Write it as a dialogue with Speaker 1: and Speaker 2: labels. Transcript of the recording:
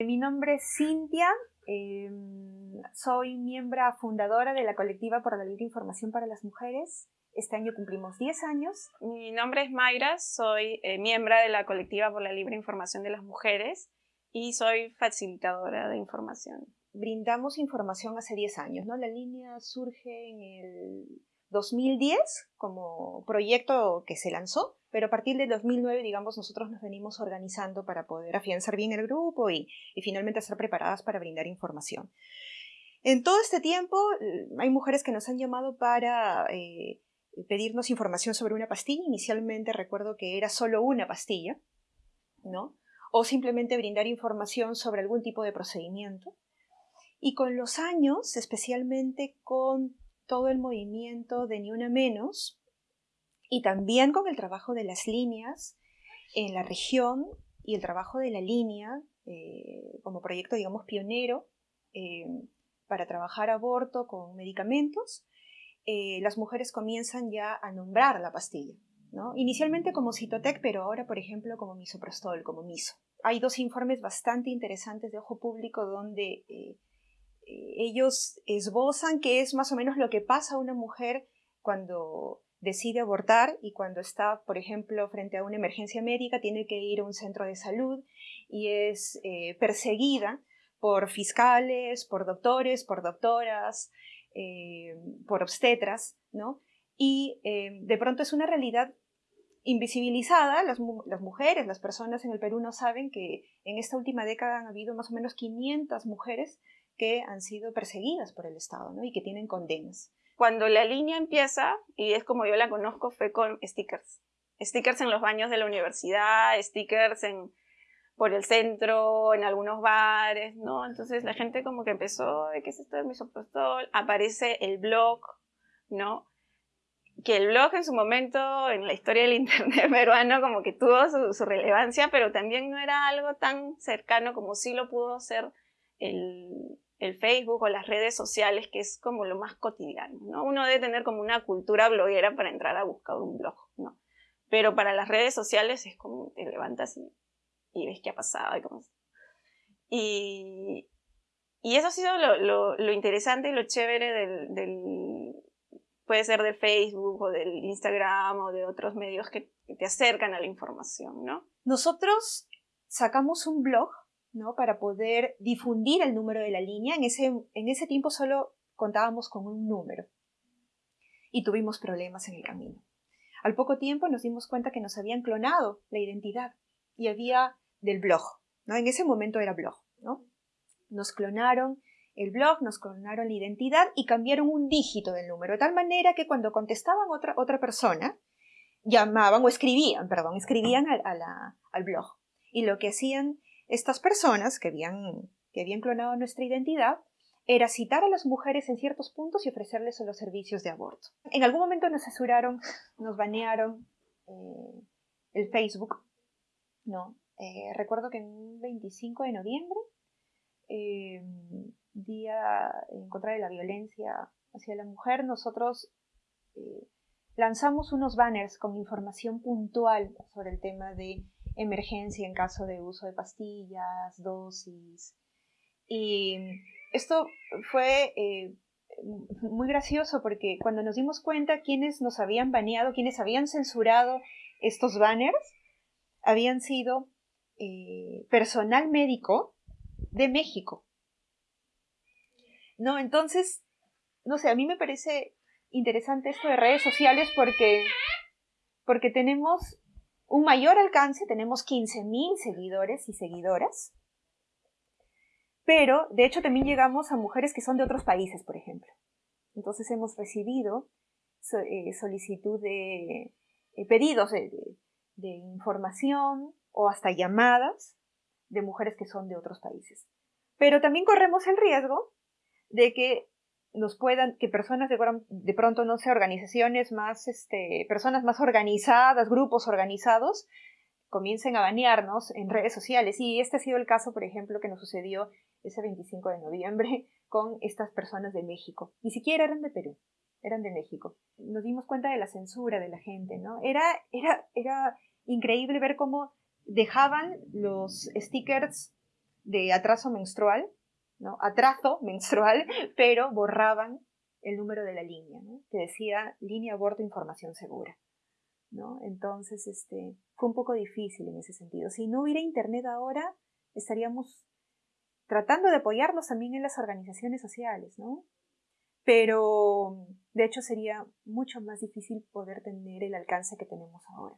Speaker 1: Mi nombre es Cintia, em, soy miembro fundadora de la colectiva por la libre información para las mujeres. Este año cumplimos 10 años.
Speaker 2: Mi nombre es Mayra, soy eh, miembro de la colectiva por la libre información de las mujeres y soy facilitadora de información.
Speaker 1: Brindamos información hace 10 años, ¿no? La línea surge en el 2010 como proyecto que se lanzó, pero a partir del 2009, digamos, nosotros nos venimos organizando para poder afianzar bien el grupo y, finalmente estar preparadas para brindar información. En todo este tiempo eh, hay mujeres que nos han llamado para eh, pedirnos información sobre una pastilla. Inicialmente recuerdo que era solo una pastilla, ¿no? O simplemente brindar información sobre algún tipo de procedimiento. Y con los años, especialmente con todo el movimiento de Ni Una Menos y también con el trabajo de las líneas en la región y el trabajo de la línea eh, como proyecto, digamos, pionero eh, para trabajar aborto con medicamentos, eh, las mujeres comienzan ya a nombrar la pastilla. ¿no? Inicialmente como Citotec, pero ahora, por ejemplo, como misoprostol, como miso. Hay dos informes bastante interesantes de ojo público donde ellos esbozan qué es más o menos lo que pasa a una mujer cuando decide abortar y cuando está, por ejemplo, frente a una emergencia médica, tiene que ir a un centro de salud y es eh, perseguida por fiscales, por doctores, por doctoras, eh, por obstetras, ¿no? Y eh, de pronto es una realidad invisibilizada, las, las, mujeres, las personas en el Perú no saben que en esta última década han habido más o menos 500 mujeres que han sido perseguidas por el Estado ¿no? y que tienen condenas.
Speaker 2: Cuando la línea empieza, y es como yo la conozco, fue con stickers. Stickers en los baños de la universidad, stickers en, por el centro, en algunos bares, ¿no? Entonces la gente como que empezó, ¿de qué es esto de misoprostol? Aparece el blog, ¿no? que el blog en su momento, en la historia del internet peruano, como que tuvo su, su, relevancia, pero también no era algo tan cercano como sí lo pudo ser el, el Facebook o las redes sociales, que es como lo más cotidiano, ¿no? Uno debe tener como una cultura bloguera para entrar a buscar un blog, ¿no? Pero para las redes sociales es como te levantas y, ves qué ha pasado y cómo y, y eso ha sido lo, lo, interesante y lo chévere del, del, puede ser de Facebook o del Instagram o de otros medios que, que te acercan a la información, ¿no?
Speaker 1: Nosotros sacamos un blog ¿no? para poder difundir el número de la línea. En ese, en ese tiempo solo contábamos con un número y tuvimos problemas en el camino. Al poco tiempo nos dimos cuenta que nos habían clonado la identidad y había del blog, ¿no? En ese momento era blog, ¿no? Nos clonaron el blog, nos clonaron la identidad y cambiaron un dígito del número, de tal manera que cuando contestaban otra, otra persona, llamaban o escribían, perdón, escribían al blog. Y lo que hacían estas personas que habían, que habían clonado nuestra identidad era citar a las mujeres en ciertos puntos y ofrecerles los servicios de aborto. En algún momento nos censuraron, nos banearon eh, el Facebook, ¿no? Eh, recuerdo que en un 25 de noviembre, eh, Día en contra de la violencia hacia la mujer, nosotros lanzamos unos banners con información puntual sobre el tema de emergencia en caso de uso de pastillas, dosis. Y esto fue eh, muy gracioso porque cuando nos dimos cuenta quienes nos habían baneado, quienes habían censurado estos banners, habían sido eh, personal médico de México. No, entonces, no sé, a mí me parece interesante esto de redes sociales porque, porque tenemos un mayor alcance, tenemos 15.000 seguidores y seguidoras, pero de hecho también llegamos a mujeres que son de otros países, por ejemplo. Entonces hemos recibido eh, solicitud de eh, pedidos de, información o hasta llamadas de mujeres que son de otros países. Pero también corremos el riesgo de que nos puedan, que personas de, pronto, no sé, organizaciones más, este, personas más organizadas, grupos organizados, comiencen a banearnos en redes sociales. Y este ha sido el caso, por ejemplo, que nos sucedió ese 25 de noviembre con estas personas de México. Ni siquiera eran de Perú, eran de México. Nos dimos cuenta de la censura de la gente, ¿no? Era, era, era increíble ver cómo dejaban los stickers de atraso menstrual, ¿no? Atraso menstrual, pero borraban el número de la línea. Que decía línea aborto información segura. ¿no? Entonces, este, fue un poco difícil en ese sentido. Si no hubiera internet ahora, estaríamos tratando de apoyarnos también en las organizaciones sociales, ¿no? Pero de hecho sería mucho más difícil poder tener el alcance que tenemos ahora.